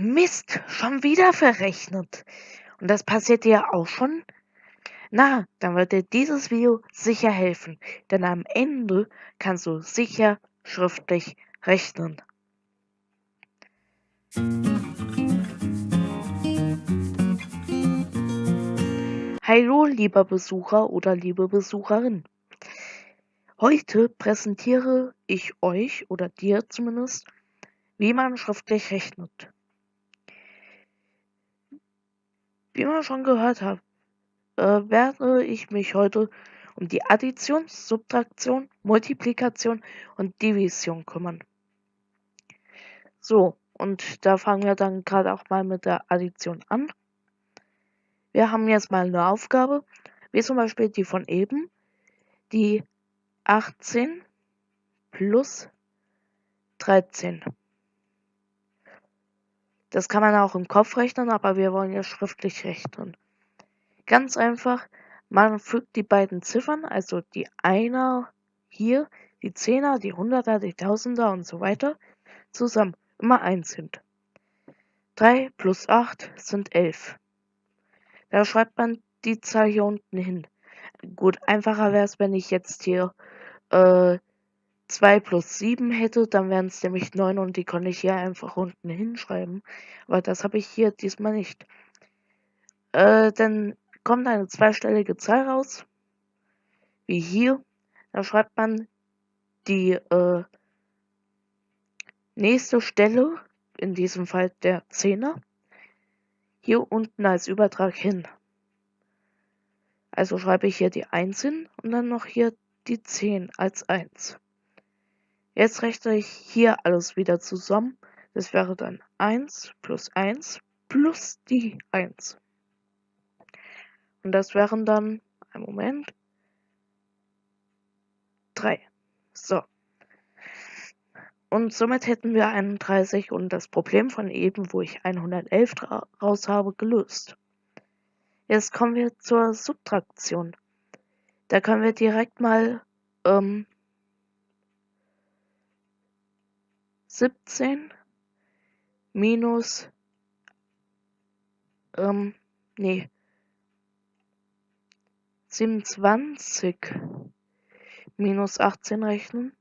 Mist, schon wieder verrechnet. Und das passiert dir auch schon? Na, dann wird dir dieses Video sicher helfen, denn am Ende kannst du sicher schriftlich rechnen. Hallo, lieber Besucher oder liebe Besucherin. Heute präsentiere ich euch oder dir zumindest, wie man schriftlich rechnet. Wie man schon gehört hat, äh, werde ich mich heute um die Addition, Subtraktion, Multiplikation und Division kümmern. So, und da fangen wir dann gerade auch mal mit der Addition an. Wir haben jetzt mal eine Aufgabe, wie zum Beispiel die von eben, die 18 plus 13. Das kann man auch im Kopf rechnen, aber wir wollen ja schriftlich rechnen. Ganz einfach, man fügt die beiden Ziffern, also die Einer hier, die Zehner, die Hunderter, die Tausender und so weiter, zusammen, immer eins sind. 3 plus 8 sind 11. Da schreibt man die Zahl hier unten hin. Gut, einfacher wäre es, wenn ich jetzt hier äh, 2 plus 7 hätte, dann wären es nämlich 9 und die konnte ich hier einfach unten hinschreiben. Aber das habe ich hier diesmal nicht. Äh, dann kommt eine zweistellige Zahl raus, wie hier. Da schreibt man die äh, nächste Stelle, in diesem Fall der Zehner, hier unten als Übertrag hin. Also schreibe ich hier die 1 hin und dann noch hier die 10 als 1. Jetzt rechne ich hier alles wieder zusammen. Das wäre dann 1 plus 1 plus die 1. Und das wären dann, ein Moment, 3. So. Und somit hätten wir 31 und das Problem von eben, wo ich 111 raus habe, gelöst. Jetzt kommen wir zur Subtraktion. Da können wir direkt mal ähm, 17 minus ähm, nee 27 minus 18 rechnen.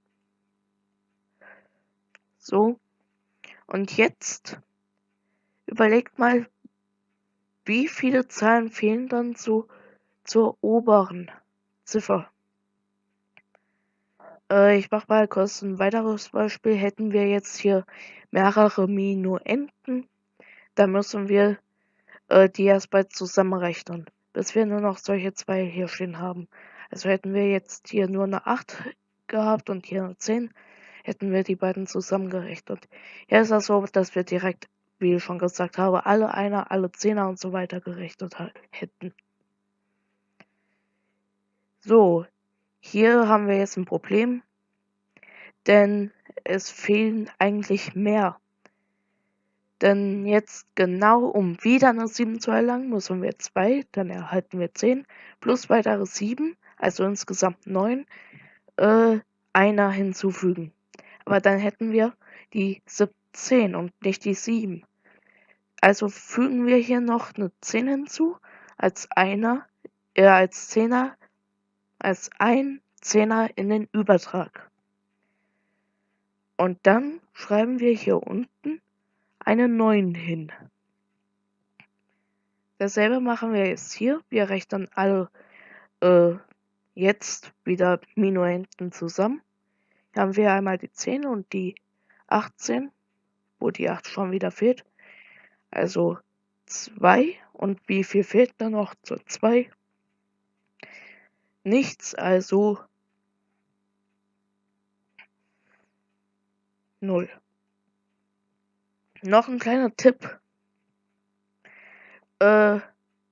So. Und jetzt überlegt mal, wie viele Zahlen fehlen dann zu, zur oberen Ziffer? Äh, ich mache mal kurz ein weiteres Beispiel. Hätten wir jetzt hier mehrere Minuenden, dann müssen wir äh, die erstmal zusammenrechnen, bis wir nur noch solche zwei hier stehen haben. Also hätten wir jetzt hier nur eine 8 gehabt und hier eine 10, hätten wir die beiden zusammengerechnet. Hier ist das so, dass wir direkt wie ich schon gesagt habe, alle Einer, alle Zehner und so weiter gerechnet hätten. So, hier haben wir jetzt ein Problem, denn es fehlen eigentlich mehr. Denn jetzt genau, um wieder eine 7 zu erlangen, müssen wir 2, dann erhalten wir 10, plus weitere 7, also insgesamt 9, äh, einer hinzufügen. Aber dann hätten wir die 17 und nicht die 7. Also fügen wir hier noch eine 10 hinzu, als einer, äh, als Zehner, als ein Zehner in den Übertrag. Und dann schreiben wir hier unten eine 9 hin. Dasselbe machen wir jetzt hier. Wir rechnen alle äh, jetzt wieder Minuenden zusammen. Hier haben wir einmal die 10 und die 18, wo die 8 schon wieder fehlt. Also 2. Und wie viel fehlt da noch zur 2? Nichts, also 0. Noch ein kleiner Tipp. Äh,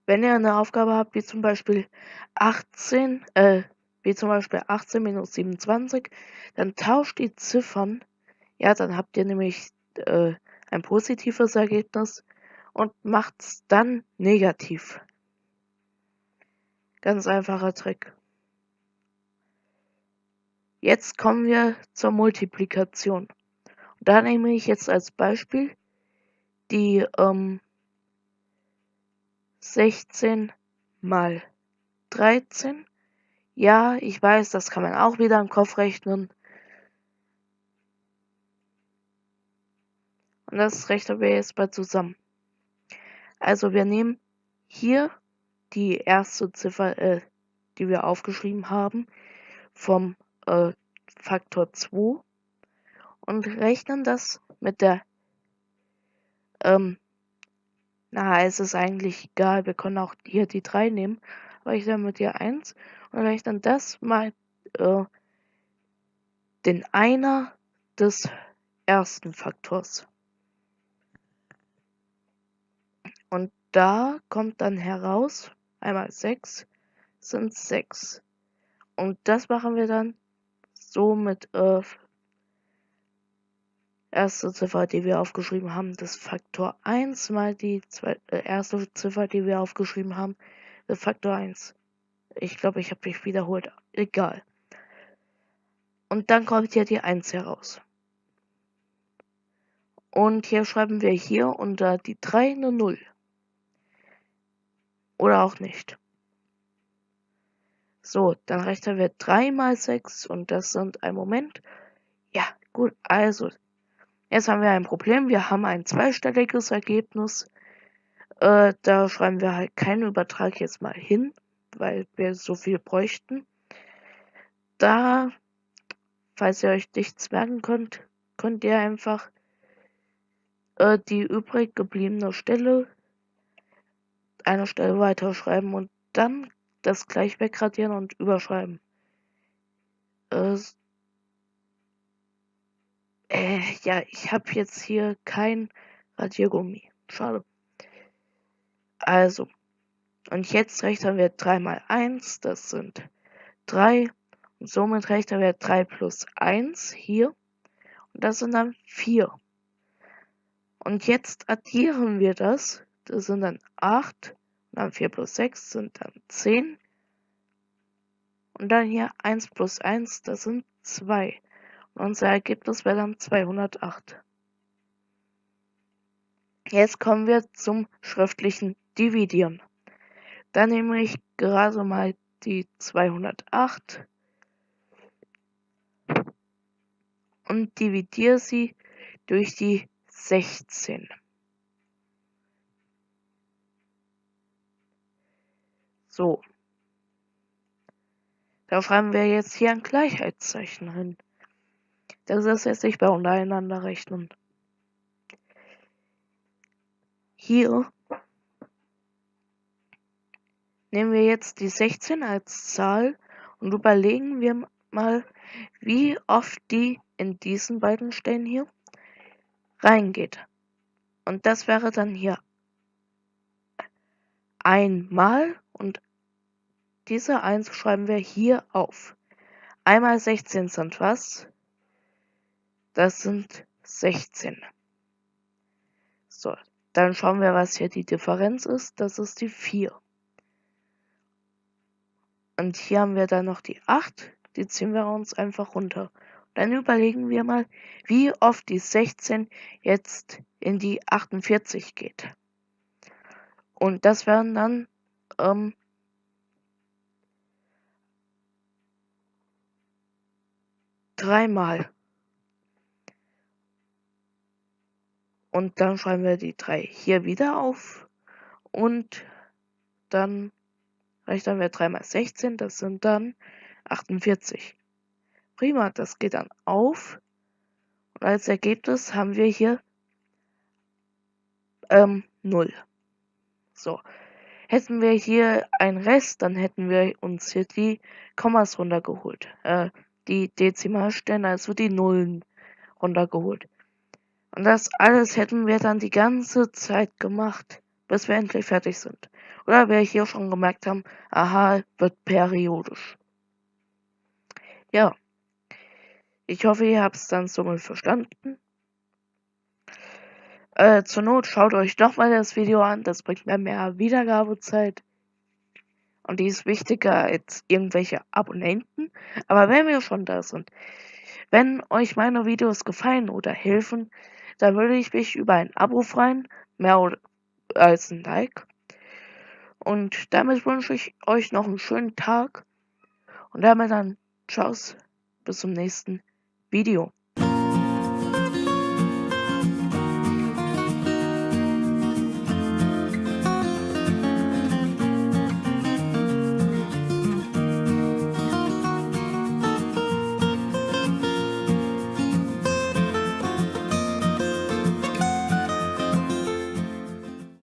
wenn ihr eine Aufgabe habt, wie zum Beispiel 18, äh, wie zum Beispiel 18 minus 27, dann tauscht die Ziffern. Ja, dann habt ihr nämlich äh, ein positives Ergebnis und macht's dann negativ. Ganz einfacher Trick. Jetzt kommen wir zur Multiplikation. Und da nehme ich jetzt als Beispiel die ähm, 16 mal 13. Ja, ich weiß, das kann man auch wieder im Kopf rechnen. Und das rechnen wir jetzt mal zusammen. Also wir nehmen hier die erste Ziffer, äh, die wir aufgeschrieben haben, vom äh, Faktor 2 und rechnen das mit der, ähm, na, es ist eigentlich egal, wir können auch hier die 3 nehmen, aber ich nehme mit dir 1 und rechnen das mal äh, den Einer des ersten Faktors. Und da kommt dann heraus, einmal 6 sind 6. Und das machen wir dann so mit äh, erste Ziffer, die wir aufgeschrieben haben, das Faktor 1 mal die zwei, äh, erste Ziffer, die wir aufgeschrieben haben, das Faktor 1. Ich glaube, ich habe mich wiederholt. Egal. Und dann kommt hier die 1 heraus. Und hier schreiben wir hier unter die 3 eine 0. Oder auch nicht. So, dann rechnen wir 3 mal 6 und das sind ein Moment. Ja, gut, also jetzt haben wir ein Problem. Wir haben ein zweistelliges Ergebnis. Äh, da schreiben wir halt keinen Übertrag jetzt mal hin, weil wir so viel bräuchten. Da, falls ihr euch nichts merken könnt, könnt ihr einfach äh, die übrig gebliebene Stelle eine Stelle weiterschreiben und dann das gleich wegradieren und überschreiben. Äh, äh, ja, ich habe jetzt hier kein Radiergummi. Schade. Also, und jetzt rechnen wir 3 mal 1, das sind 3. Und somit rechnen wir 3 plus 1 hier. Und das sind dann 4. Und jetzt addieren wir das. Das sind dann 8. Dann 4 plus 6 sind dann 10. Und dann hier 1 plus 1, das sind 2. Und unser Ergebnis wäre dann 208. Jetzt kommen wir zum schriftlichen Dividieren. Dann nehme ich gerade mal die 208 und dividiere sie durch die 16. So. Da schreiben wir jetzt hier ein Gleichheitszeichen hin. Das ist jetzt nicht bei untereinander rechnen. Hier nehmen wir jetzt die 16 als Zahl und überlegen wir mal, wie oft die in diesen beiden Stellen hier reingeht. Und das wäre dann hier einmal und diese 1 schreiben wir hier auf. Einmal 16 sind was? Das sind 16. So, dann schauen wir, was hier die Differenz ist. Das ist die 4. Und hier haben wir dann noch die 8. Die ziehen wir uns einfach runter. Dann überlegen wir mal, wie oft die 16 jetzt in die 48 geht. Und das wären dann ähm, dreimal. Und dann schreiben wir die drei hier wieder auf. Und dann rechnen wir 3 mal 16, das sind dann 48. Prima, das geht dann auf. Und als Ergebnis haben wir hier ähm, 0. So. Hätten wir hier einen Rest, dann hätten wir uns hier die Kommas runtergeholt. Äh, die Dezimalstellen, also die Nullen runtergeholt. Und das alles hätten wir dann die ganze Zeit gemacht, bis wir endlich fertig sind. Oder wir hier schon gemerkt haben, aha, wird periodisch. Ja. Ich hoffe, ihr habt es dann somit verstanden. Äh, zur Not schaut euch doch mal das Video an, das bringt mir mehr Wiedergabezeit. Und die ist wichtiger als irgendwelche Abonnenten. Aber wenn wir schon da sind, wenn euch meine Videos gefallen oder helfen, Da würde ich mich über ein Abo freuen, mehr als ein Like. Und damit wünsche ich euch noch einen schönen Tag. Und damit dann, tschüss, bis zum nächsten Video.